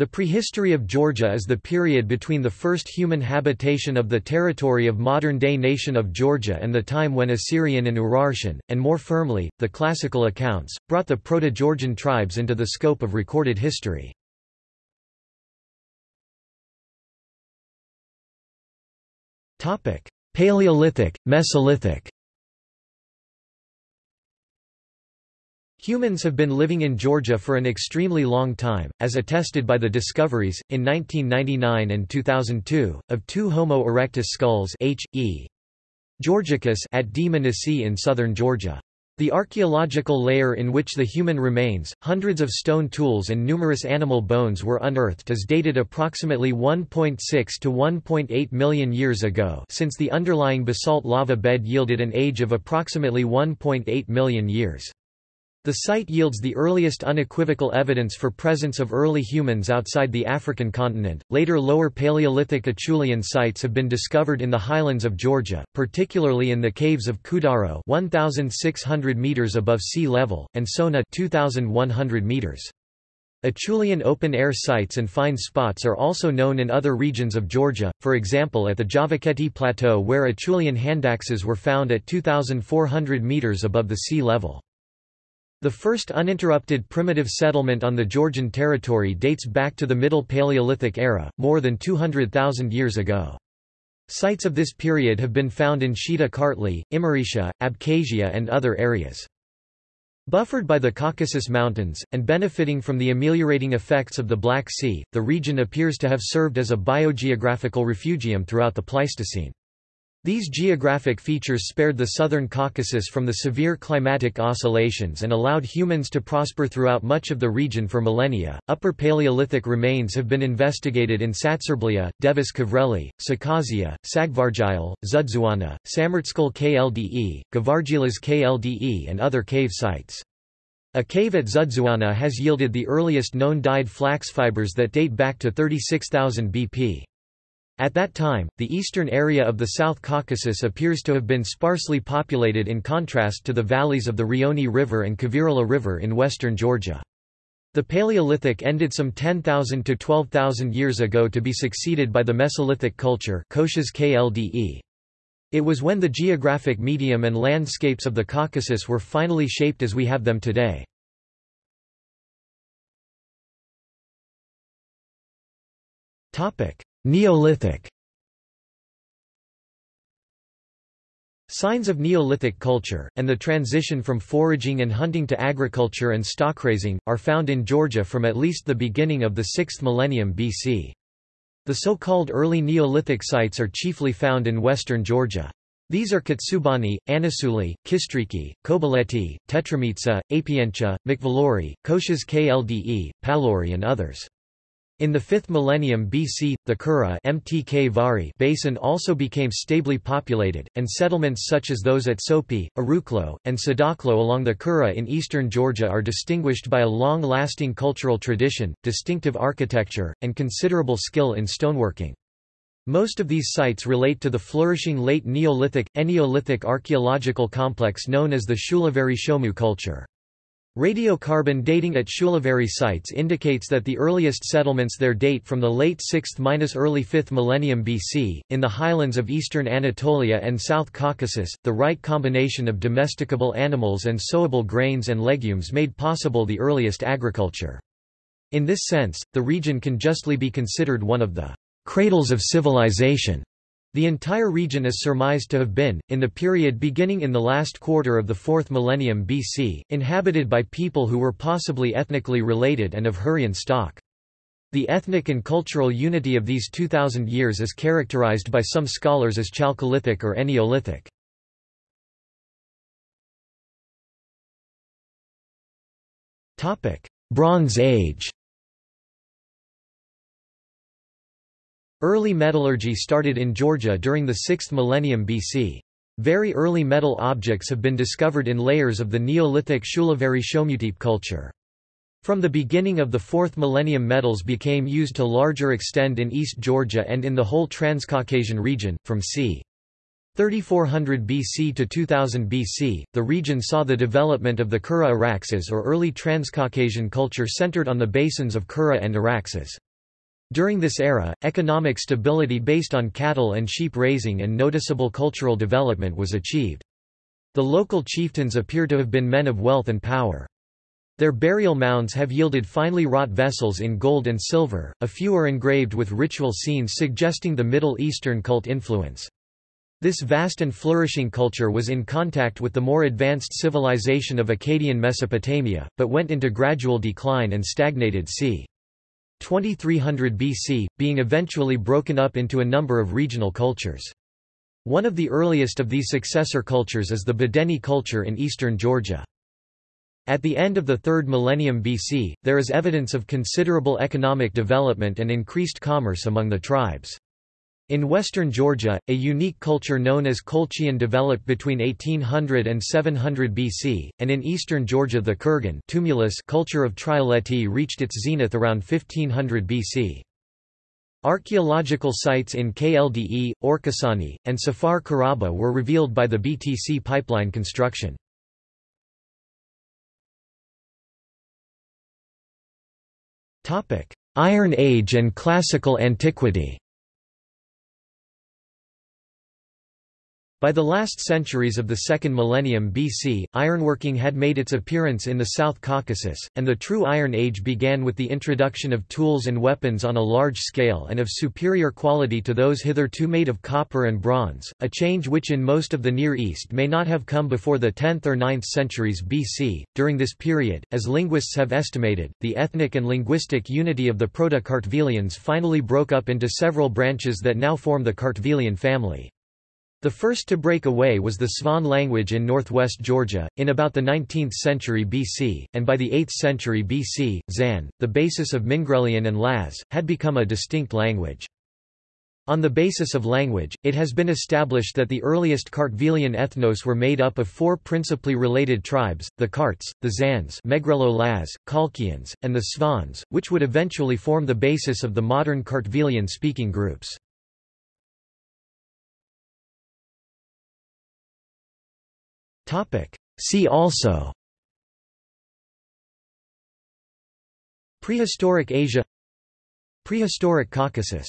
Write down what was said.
The prehistory of Georgia is the period between the first human habitation of the territory of modern-day nation of Georgia and the time when Assyrian and Urartian, and more firmly, the classical accounts, brought the Proto-Georgian tribes into the scope of recorded history. Paleolithic, Mesolithic Humans have been living in Georgia for an extremely long time, as attested by the discoveries, in 1999 and 2002, of two Homo erectus skulls H. E. Georgicus at D. in southern Georgia. The archaeological layer in which the human remains, hundreds of stone tools and numerous animal bones were unearthed is dated approximately 1.6 to 1.8 million years ago since the underlying basalt lava bed yielded an age of approximately 1.8 million years. The site yields the earliest unequivocal evidence for presence of early humans outside the African continent. Later Lower Paleolithic Acheulean sites have been discovered in the highlands of Georgia, particularly in the caves of Kudaro, 1600 meters above sea level, and Sona, 2100 meters. Acheulean open-air sites and fine spots are also known in other regions of Georgia, for example at the Javakheti Plateau where Acheulean handaxes were found at 2,400 meters above the sea level. The first uninterrupted primitive settlement on the Georgian territory dates back to the Middle Paleolithic era, more than 200,000 years ago. Sites of this period have been found in Shida Kartli, Imeretiia, Abkhazia and other areas. Buffered by the Caucasus Mountains, and benefiting from the ameliorating effects of the Black Sea, the region appears to have served as a biogeographical refugium throughout the Pleistocene. These geographic features spared the southern Caucasus from the severe climatic oscillations and allowed humans to prosper throughout much of the region for millennia. Upper Paleolithic remains have been investigated in Tsatserblia, Devis Khvreli, Sakazhia, Sagvarjile, Dzudzuana, Samertskhle Klde, Gvarjilas Klde, and other cave sites. A cave at Dzudzuana has yielded the earliest known dyed flax fibers that date back to 36,000 BP. At that time, the eastern area of the South Caucasus appears to have been sparsely populated in contrast to the valleys of the Rioni River and Kvirila River in western Georgia. The Paleolithic ended some 10,000 to 12,000 years ago to be succeeded by the Mesolithic culture It was when the geographic medium and landscapes of the Caucasus were finally shaped as we have them today. Topic: Neolithic Signs of Neolithic culture, and the transition from foraging and hunting to agriculture and stockraising, are found in Georgia from at least the beginning of the 6th millennium BC. The so-called early Neolithic sites are chiefly found in western Georgia. These are Katsubani, Anaseuli, Kistriki, Kobuleti, Tetramitsa, Apientia, Mkvalori, Kotias Klde, Paluri and others. In the 5th millennium BC, the Kura Mtkvari basin also became stably populated, and settlements such as those at Sopi, Arukhlo, and Sadakhlo along the Kura in eastern Georgia are distinguished by a long-lasting cultural tradition, distinctive architecture, and considerable skill in stoneworking. Most of these sites relate to the flourishing late Neolithic, Eneolithic archaeological complex known as the Shulaveri Shomu culture. Radiocarbon dating at Shulaveri sites indicates that the earliest settlements there date from the late 6th–early 5th millennium BC. In the highlands of eastern Anatolia and South Caucasus, the right combination of domesticable animals and sowable grains and legumes made possible the earliest agriculture. In this sense, the region can justly be considered one of the cradles of civilization. The entire region is surmised to have been, in the period beginning in the last quarter of the 4th millennium BC, inhabited by people who were possibly ethnically related and of Hurrian stock. The ethnic and cultural unity of these 2,000 years is characterized by some scholars as Chalcolithic or Eneolithic. Bronze Age Early metallurgy started in Georgia during the 6th millennium BC. Very early metal objects have been discovered in layers of the Neolithic Shulaveri Shomutepe culture. From the beginning of the 4th millennium metals became used to larger extent in East Georgia and in the whole Transcaucasian region, from c. 3400 BC to 2000 BC, the region saw the development of the Kura Araxes or early Transcaucasian culture centered on the basins of Kura and Araxes. During this era, economic stability based on cattle and sheep raising and noticeable cultural development was achieved. The local chieftains appear to have been men of wealth and power. Their burial mounds have yielded finely wrought vessels in gold and silver, a few are engraved with ritual scenes suggesting the Middle Eastern cult influence. This vast and flourishing culture was in contact with the more advanced civilization of Akkadian Mesopotamia, but went into gradual decline and stagnated c. 2300 BC, being eventually broken up into a number of regional cultures. One of the earliest of these successor cultures is the Bedeni culture in eastern Georgia. At the end of the 3rd millennium BC, there is evidence of considerable economic development and increased commerce among the tribes. In western Georgia, a unique culture known as Colchian developed between 1800 and 700 BC, and in eastern Georgia the Kurgan tumulus culture of Trialeti reached its zenith around 1500 BC. Archaeological sites in Klde, Orkasani, and Safar Karaba were revealed by the BTC pipeline construction. Iron Age and Classical Antiquity By the last centuries of the second millennium BC, ironworking had made its appearance in the South Caucasus, and the true Iron Age began with the introduction of tools and weapons on a large scale and of superior quality to those hitherto made of copper and bronze, a change which in most of the Near East may not have come before the 10th or 9th centuries BC. During this period, as linguists have estimated, the ethnic and linguistic unity of the Proto-Kartvelians finally broke up into several branches that now form the Kartvelian family. The first to break away was the Svan language in northwest Georgia, in about the 19th century BC, and by the 8th century BC, Zan, the basis of Mingrelian and Laz, had become a distinct language. On the basis of language, it has been established that the earliest Kartvelian ethnos were made up of four principally related tribes, the Karts, the Zans Megrelo-Laz, Kalkians, and the Svans, which would eventually form the basis of the modern Kartvelian-speaking groups. See also Prehistoric Asia Prehistoric Caucasus